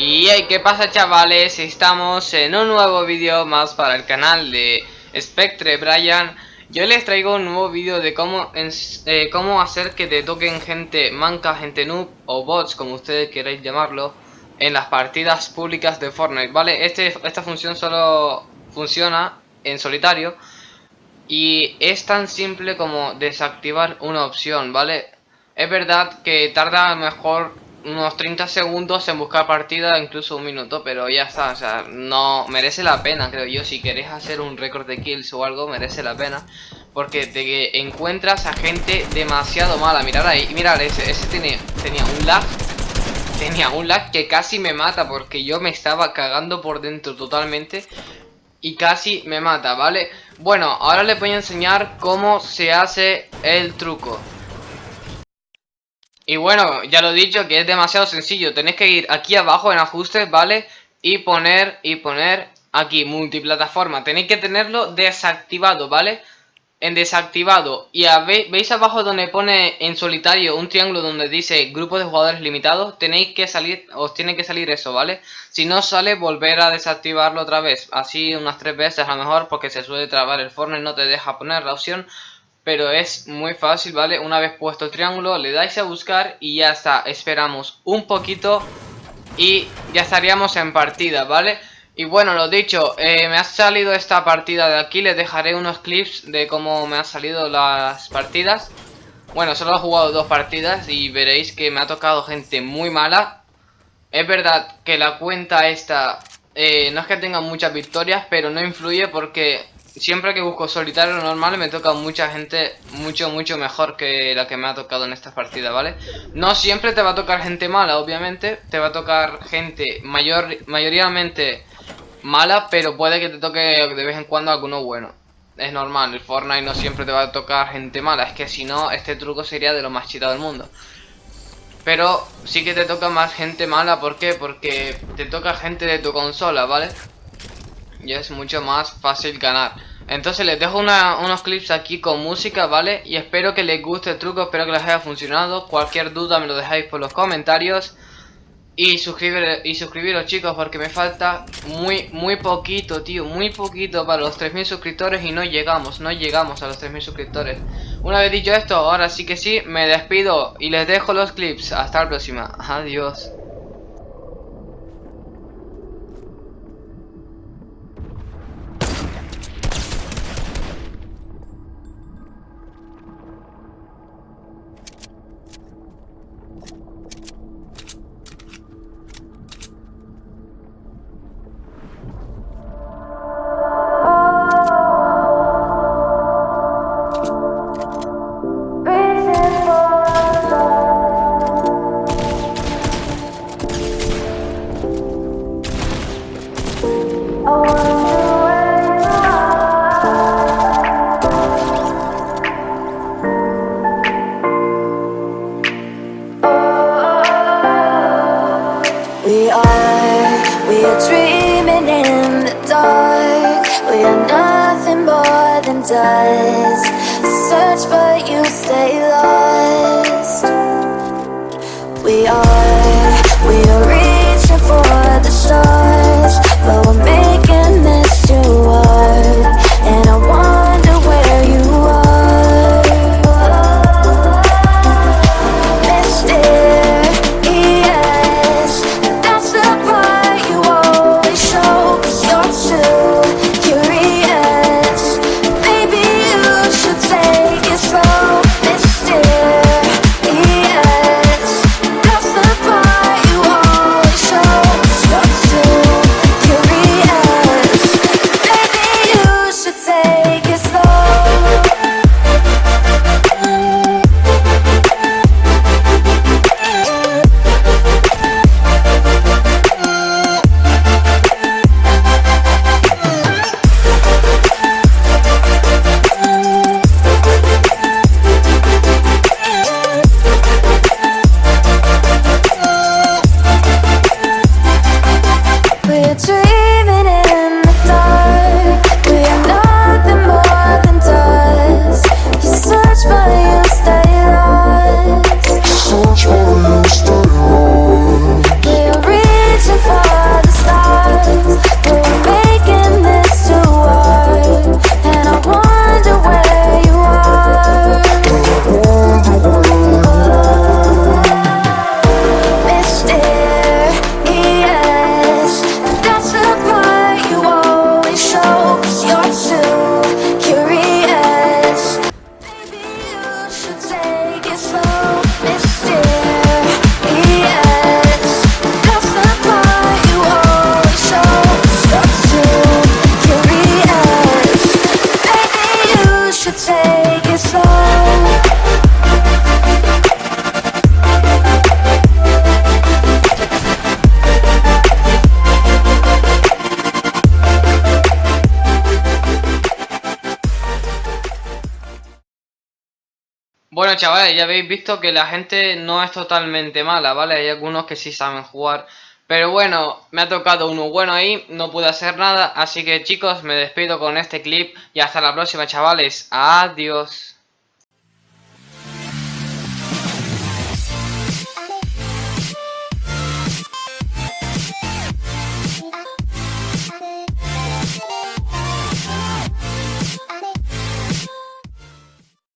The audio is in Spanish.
Y hey, ¿qué pasa chavales? Estamos en un nuevo vídeo más para el canal de Spectre Brian Yo les traigo un nuevo vídeo de cómo, eh, cómo hacer que te toquen gente manca, gente noob o bots, como ustedes queráis llamarlo En las partidas públicas de Fortnite, ¿vale? Este, esta función solo funciona en solitario Y es tan simple como desactivar una opción, ¿vale? Es verdad que tarda mejor unos 30 segundos en buscar partida, incluso un minuto, pero ya está, o sea, no merece la pena, creo yo, si querés hacer un récord de kills o algo, merece la pena, porque te encuentras a gente demasiado mala, mirar ahí, mirar, ese, ese tenía, tenía un lag, tenía un lag que casi me mata, porque yo me estaba cagando por dentro totalmente, y casi me mata, ¿vale? Bueno, ahora les voy a enseñar cómo se hace el truco. Y bueno, ya lo he dicho que es demasiado sencillo. Tenéis que ir aquí abajo en ajustes, ¿vale? Y poner, y poner aquí, multiplataforma. Tenéis que tenerlo desactivado, ¿vale? En desactivado. Y veis abajo donde pone en solitario un triángulo donde dice grupo de jugadores limitados. Tenéis que salir, os tiene que salir eso, ¿vale? Si no sale, volver a desactivarlo otra vez. Así unas tres veces a lo mejor porque se suele trabar el Fortnite, no te deja poner la opción pero es muy fácil, ¿vale? Una vez puesto el triángulo, le dais a buscar y ya está. Esperamos un poquito y ya estaríamos en partida, ¿vale? Y bueno, lo dicho, eh, me ha salido esta partida de aquí, les dejaré unos clips de cómo me han salido las partidas. Bueno, solo he jugado dos partidas y veréis que me ha tocado gente muy mala. Es verdad que la cuenta esta eh, no es que tenga muchas victorias, pero no influye porque siempre que busco solitario normal me toca mucha gente mucho, mucho mejor que la que me ha tocado en esta partida, ¿vale? No siempre te va a tocar gente mala, obviamente. Te va a tocar gente mayor, mayoritariamente mala, pero puede que te toque de vez en cuando alguno bueno. Es normal, el Fortnite no siempre te va a tocar gente mala. Es que si no, este truco sería de lo más chitado del mundo. Pero sí que te toca más gente mala, ¿por qué? Porque te toca gente de tu consola, ¿vale? Y es mucho más fácil ganar. Entonces les dejo unos clips aquí con música, ¿vale? Y espero que les guste el truco, espero que les haya funcionado. Cualquier duda me lo dejáis por los comentarios. Y, suscribir, y suscribiros chicos porque me falta muy, muy poquito, tío, muy poquito para los 3000 suscriptores y no llegamos, no llegamos a los 3000 suscriptores. Una vez dicho esto, ahora sí que sí, me despido y les dejo los clips. Hasta la próxima. Adiós. Than dust. Search but you stay lost. We are, we are reaching for the stars But we're Bueno, chavales, ya habéis visto que la gente no es totalmente mala, ¿vale? Hay algunos que sí saben jugar. Pero bueno, me ha tocado uno bueno ahí, no pude hacer nada. Así que chicos, me despido con este clip y hasta la próxima, chavales. Adiós.